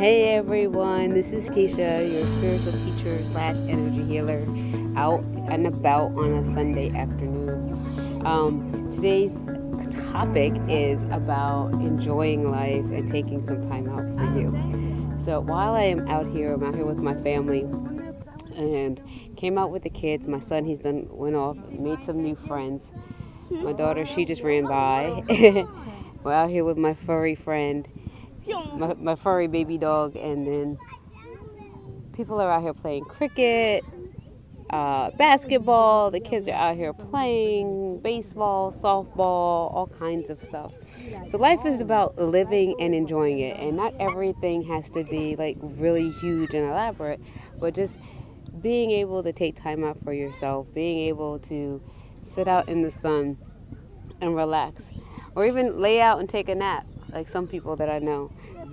Hey everyone, this is Keisha, your spiritual teacher slash energy healer, out and about on a Sunday afternoon. Um, today's topic is about enjoying life and taking some time out for you. So while I am out here, I'm out here with my family and came out with the kids. My son, he's done went off, made some new friends. My daughter, she just ran by. We're out here with my furry friend my, my furry baby dog, and then people are out here playing cricket, uh, basketball. The kids are out here playing baseball, softball, all kinds of stuff. So life is about living and enjoying it, and not everything has to be like really huge and elaborate, but just being able to take time out for yourself, being able to sit out in the sun and relax, or even lay out and take a nap like some people that I know.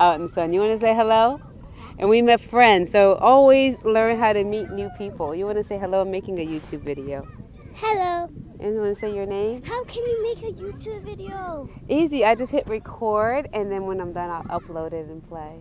Out in the sun. You want to say hello? And we met friends, so always learn how to meet new people. You want to say hello? I'm making a YouTube video. Hello. And you want to say your name? How can you make a YouTube video? Easy. I just hit record, and then when I'm done, I'll upload it and play.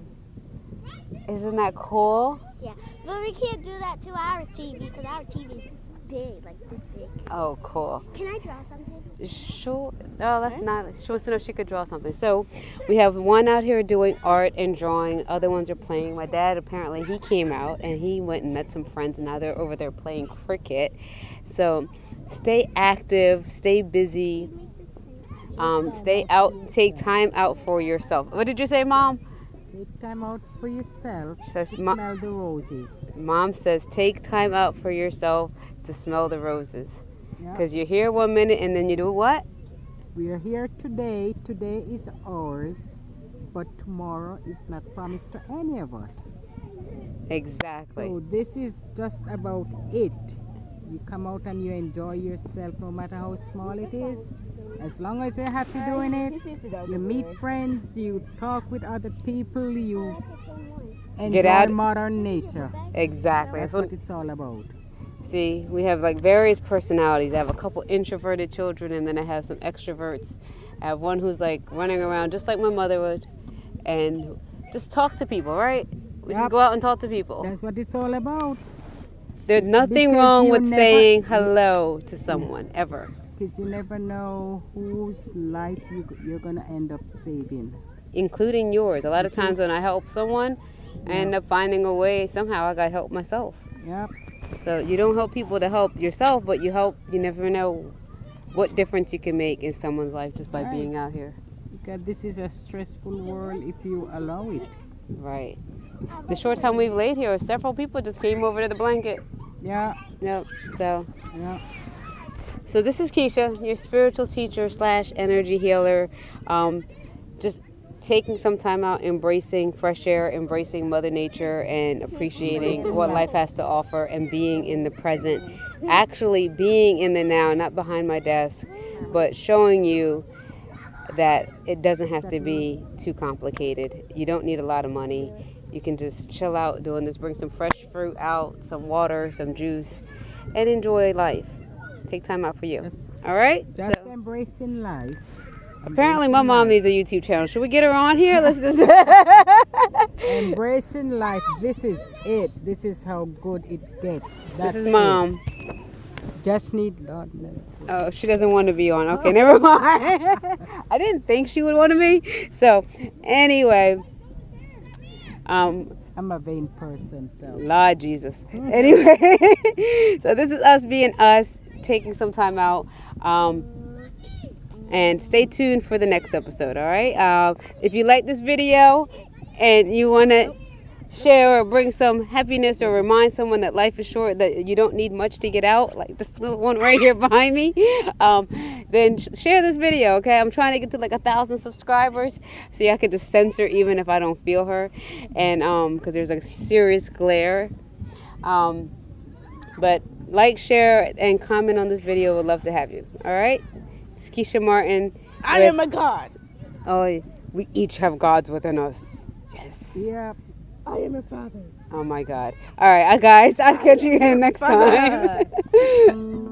Isn't that cool? Yeah, but we can't do that to our TV because our TV is big, like this big. Oh, cool. Can I draw something? Sure. No, that's not. She wants to know if she could draw something. So we have one out here doing art and drawing. Other ones are playing. My dad apparently he came out and he went and met some friends, and now they're over there playing cricket. So stay active, stay busy, um, stay out, take time out for yourself. What did you say, mom? Take time out for yourself Says to mo- smell the roses. Mom says take time out for yourself to smell the roses. Because you're here one minute and then you do what? We are here today. Today is ours, but tomorrow is not promised to any of us. Exactly. So this is just about it. You come out and you enjoy yourself no matter how small it is. As long as you're happy doing it, you meet friends, you talk with other people, you enjoy out- modern nature. exactly. That's That's what what it's all about. See, we have like various personalities. I have a couple introverted children, and then I have some extroverts. I have one who's like running around just like my mother would, and just talk to people, right? We just go out and talk to people. That's what it's all about. There's nothing because wrong with never- saying hello to someone ever, Because you never know whose life you, you're going to end up saving. including yours. A lot of times when I help someone, I end up finding a way. Somehow I got help myself. Yep. So you don't help people to help yourself, but you help. You never know what difference you can make in someone's life just by Right. being out here. Because this is a stressful world if you allow it. Right. The short time we've laid here, several people just came over to the blanket. Yeah, Yep. So, yeah. so this is Keisha, your spiritual teacher slash energy healer. Um, just taking some time out, embracing fresh air, embracing Mother Nature, and appreciating what life has to offer, and being in the present. Actually, being in the now, not behind my desk, but showing you that it doesn't have to be too complicated. You don't need a lot of money. You can just chill out doing this, bring some fresh fruit out, some water, some juice, and enjoy life. Take time out for you. All right? just So- embracing life. Apparently, my mom life. needs a YouTube channel. Should we get her on here? Let's just. Embracing life. This is it. This is how good it gets. this That's is it. mom. Just need Lord. Oh, she doesn't want to be on. Okay, never mind. I didn't think she would want to be. So, anyway, um, I'm a vain person, so Lord Jesus. Anyway, so this is us being us, taking some time out. Um, and stay tuned for the next episode, all right? Um, if you like this video and you want to share or bring some happiness or remind someone that life is short, that you don't need much to get out, like this little one right here behind me, um, then sh- share this video, okay? I'm trying to get to like a thousand subscribers. See, I could just censor even if I don't feel her, and um, because there's a serious glare. Um, but like, share, and comment on this video. Would love to have you. All right. It's Keisha Martin. I with- am a god. Oh, we each have gods within us. Yes. yeah. I am a father. Oh my God. All right, guys. I'll catch you next time.